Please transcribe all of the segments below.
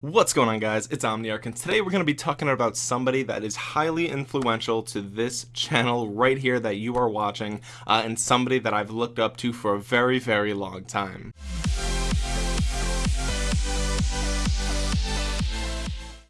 What's going on guys, it's Omniarch and today we're going to be talking about somebody that is highly influential to this channel right here that you are watching uh, and somebody that I've looked up to for a very very long time.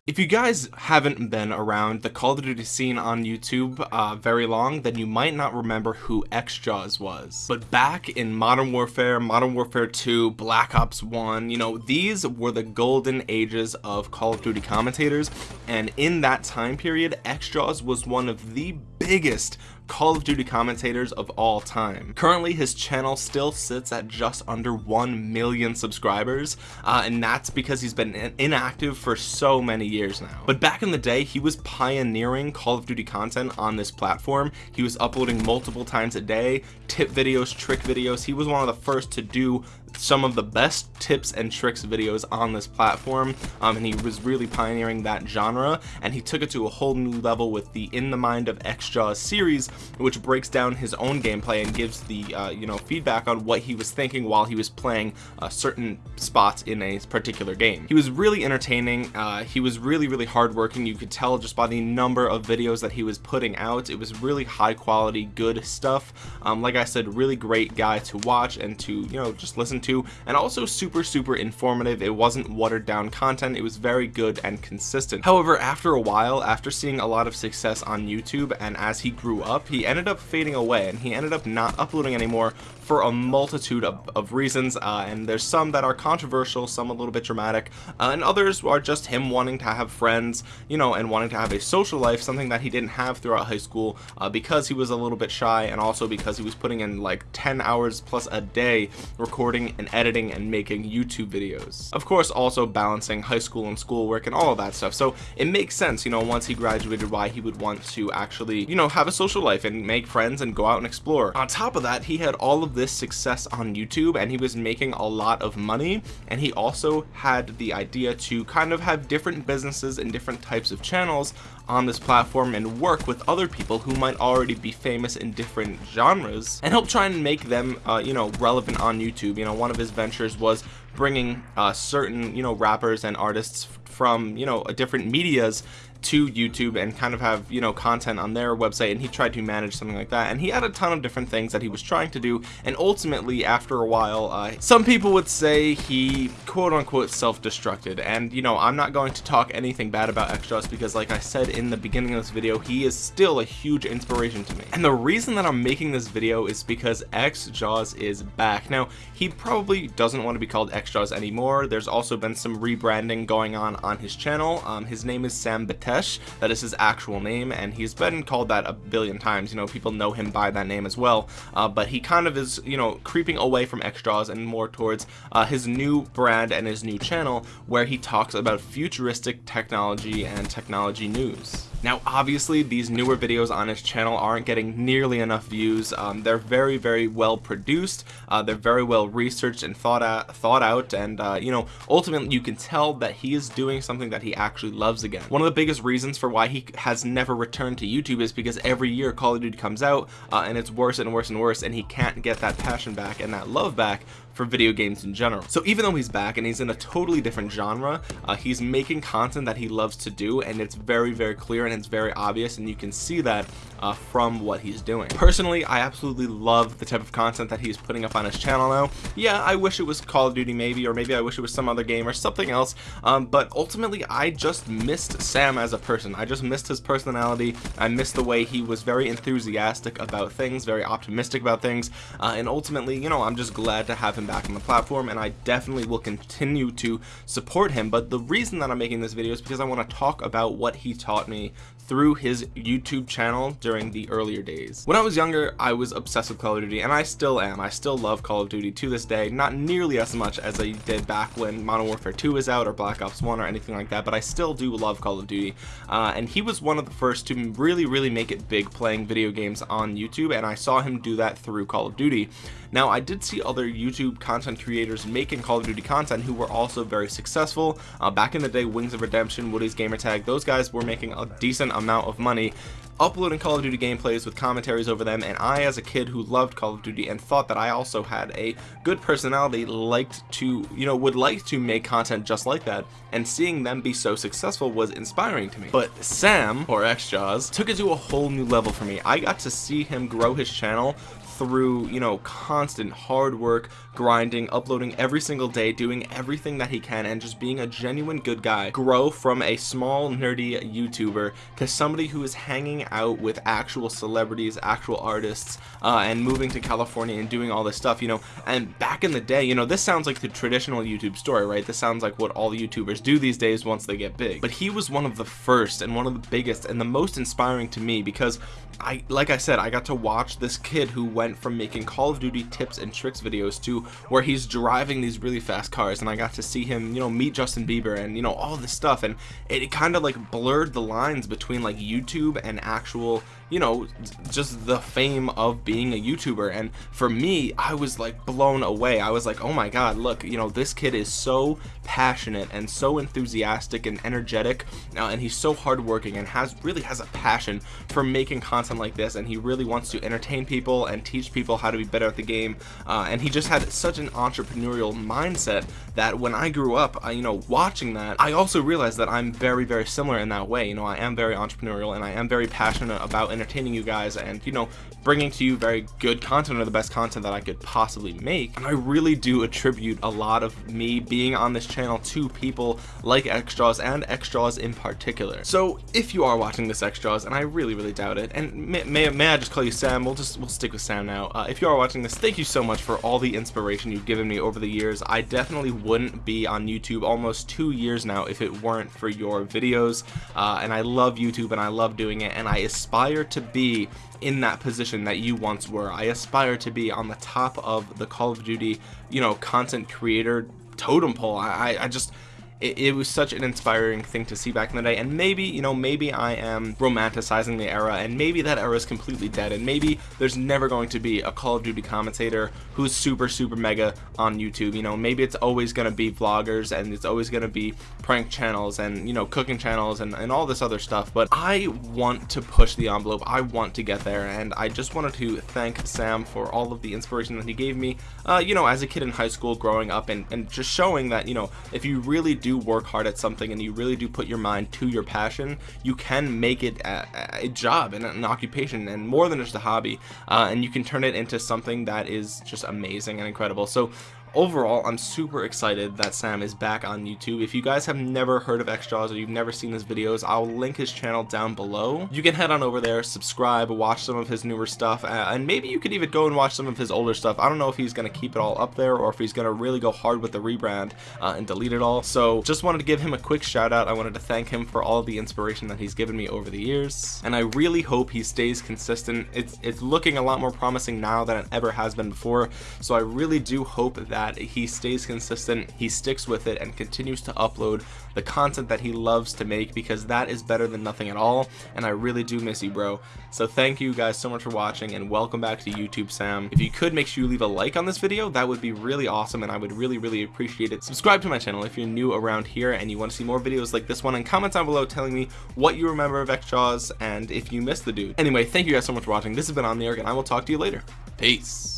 If you guys haven't been around the Call of Duty scene on YouTube uh, very long, then you might not remember who XJAWS was. But back in Modern Warfare, Modern Warfare 2, Black Ops 1, you know, these were the golden ages of Call of Duty commentators. And in that time period, XJAWS was one of the biggest Call of Duty commentators of all time. Currently, his channel still sits at just under 1 million subscribers, uh, and that's because he's been inactive for so many years now. But back in the day, he was pioneering Call of Duty content on this platform. He was uploading multiple times a day, tip videos, trick videos. He was one of the first to do some of the best tips and tricks videos on this platform um, and he was really pioneering that genre and he took it to a whole new level with the in the mind of XJAWS series which breaks down his own gameplay and gives the uh, you know feedback on what he was thinking while he was playing uh, certain spots in a particular game. He was really entertaining uh, he was really really hardworking. You could tell just by the number of videos that he was putting out it was really high quality good stuff. Um, like I said really great guy to watch and to you know just listen to and also super super informative. It wasn't watered down content. It was very good and consistent. However after a while after seeing a lot of success on YouTube and as he grew up he ended up fading away and he ended up not uploading anymore for a multitude of, of reasons uh, and there's some that are controversial some a little bit dramatic uh, and others are just him wanting to have friends you know and wanting to have a social life something that he didn't have throughout high school uh, because he was a little bit shy and also because he was putting in like 10 hours plus a day recording and editing and making YouTube videos. Of course also balancing high school and schoolwork and all of that stuff. So it makes sense you know once he graduated why he would want to actually you know have a social life and make friends and go out and explore. On top of that he had all of this success on YouTube and he was making a lot of money. And he also had the idea to kind of have different businesses and different types of channels on this platform and work with other people who might already be famous in different genres and help try and make them uh, you know relevant on YouTube. You know one of his ventures was bringing uh, certain you know rappers and artists from you know a different medias to YouTube and kind of have you know content on their website and he tried to manage something like that and he had a ton of different things that he was trying to do and ultimately after a while uh, some people would say he quote unquote self-destructed and you know I'm not going to talk anything bad about XJAWS because like I said in the beginning of this video he is still a huge inspiration to me. And the reason that I'm making this video is because X XJAWS is back. Now he probably doesn't want to be called X XJAWS anymore. There's also been some rebranding going on on his channel. Um, his name is Sam Batesh. That is his actual name and he's been called that a billion times. You know people know him by that name as well. Uh, but he kind of is you know creeping away from XJAWS and more towards uh, his new brand and his new channel where he talks about futuristic technology and technology news now obviously these newer videos on his channel aren't getting nearly enough views. Um, they're very very well produced. Uh, they're very well researched and thought out thought out. And uh, you know ultimately you can tell that he is doing something that he actually loves again. One of the biggest reasons for why he has never returned to YouTube is because every year Call of Duty comes out uh, and it's worse and worse and worse and he can't get that passion back and that love back for video games in general. So even though he's back and he's in a totally different genre uh, he's making content that he loves to do and it's very very clear and it's very obvious and you can see that uh, from what he's doing. Personally I absolutely love the type of content that he's putting up on his channel now. Yeah I wish it was Call of Duty maybe or maybe I wish it was some other game or something else um, but ultimately I just missed Sam as a person. I just missed his personality. I missed the way he was very enthusiastic about things very optimistic about things uh, and ultimately you know I'm just glad to have him back on the platform and I definitely will continue to support him. But the reason that I'm making this video is because I want to talk about what he taught me through his YouTube channel during the earlier days. When I was younger I was obsessed with Call of Duty and I still am. I still love Call of Duty to this day. Not nearly as much as I did back when Modern Warfare 2 was out or Black Ops 1 or anything like that but I still do love Call of Duty. Uh, and he was one of the first to really really make it big playing video games on YouTube and I saw him do that through Call of Duty. Now I did see other YouTube content creators making Call of Duty content who were also very successful. Uh, back in the day, Wings of Redemption, Woody's Gamertag, those guys were making a decent amount of money uploading Call of Duty gameplays with commentaries over them and I as a kid who loved Call of Duty and thought that I also had a good personality liked to you know would like to make content just like that and seeing them be so successful was inspiring to me. But Sam or XJaws took it to a whole new level for me. I got to see him grow his channel through you know constant hard work grinding uploading every single day doing everything that he can and just being a genuine good guy grow from a small nerdy youtuber to somebody who is hanging out with actual celebrities actual artists uh, and moving to California and doing all this stuff you know. And back in the day you know this sounds like the traditional YouTube story right? This sounds like what all YouTubers do these days once they get big. But he was one of the first and one of the biggest and the most inspiring to me because I like I said I got to watch this kid who went from making Call of Duty tips and tricks videos to where he's driving these really fast cars and I got to see him you know meet Justin Bieber and you know all this stuff and it, it kind of like blurred the lines between like YouTube and actual you know just the fame of being a youtuber and for me I was like blown away. I was like oh my god look you know this kid is so passionate and so enthusiastic and energetic uh, and he's so hardworking and has really has a passion for making content like this and he really wants to entertain people and teach people how to be better at the game uh, and he just had such an entrepreneurial mindset that when I grew up uh, you know watching that I also realized that I'm very very similar in that way. You know I am very entrepreneurial and I am very passionate about entertaining you guys and you know bringing to you very good content or the best content that I could possibly make. And I really do attribute a lot of me being on this channel to people like XJaws and XJaws in particular. So if you are watching this XJaws and I really really doubt it and may, may, may I just call you Sam? We'll just we'll stick with Sam now. Uh, if you are watching this thank you so much for all the inspiration you've given me over the years. I definitely wouldn't be on YouTube almost two years now if it weren't for your videos. Uh, and I love YouTube and I love doing it and I aspire to be in that position that you once were. I aspire to be on the top of the Call of Duty you know content creator totem pole. I, I just it, it, was such an inspiring thing to see back in the day. And maybe you know maybe I am romanticizing the era and maybe that era is completely dead and maybe there's never going to be a Call of Duty commentator who's super super mega on YouTube. You know maybe it's always going to be vloggers and it's always going to be prank channels and you know cooking channels and, and all this other stuff. But I want to push the envelope. I want to get there and I just wanted to thank Sam for all of the inspiration that he gave me uh, you know as a kid in high school growing up and, and just showing that you know if you really do do work hard at something and you really do put your mind to your passion you can make it a, a job and an occupation and more than just a hobby uh, and you can turn it into something that is just amazing and incredible. So overall I'm super excited that Sam is back on YouTube. If you guys have never heard of XJaws or you've never seen his videos I'll link his channel down below. You can head on over there subscribe watch some of his newer stuff and maybe you could even go and watch some of his older stuff. I don't know if he's gonna keep it all up there or if he's gonna really go hard with the rebrand uh, and delete it all. So just wanted to give him a quick shout out I wanted to thank him for all the inspiration that he's given me over the years and I really hope he stays consistent. It's it's looking a lot more promising now than it ever has been before so I really do hope that that he stays consistent he sticks with it and continues to upload the content that he loves to make because that is better than nothing at all and I really do miss you bro. So thank you guys so much for watching and welcome back to YouTube Sam. If you could make sure you leave a like on this video that would be really awesome and I would really really appreciate it. Subscribe to my channel if you're new around here and you want to see more videos like this one and comment down below telling me what you remember of XJaws and if you missed the dude. Anyway thank you guys so much for watching. This has been the and I will talk to you later. Peace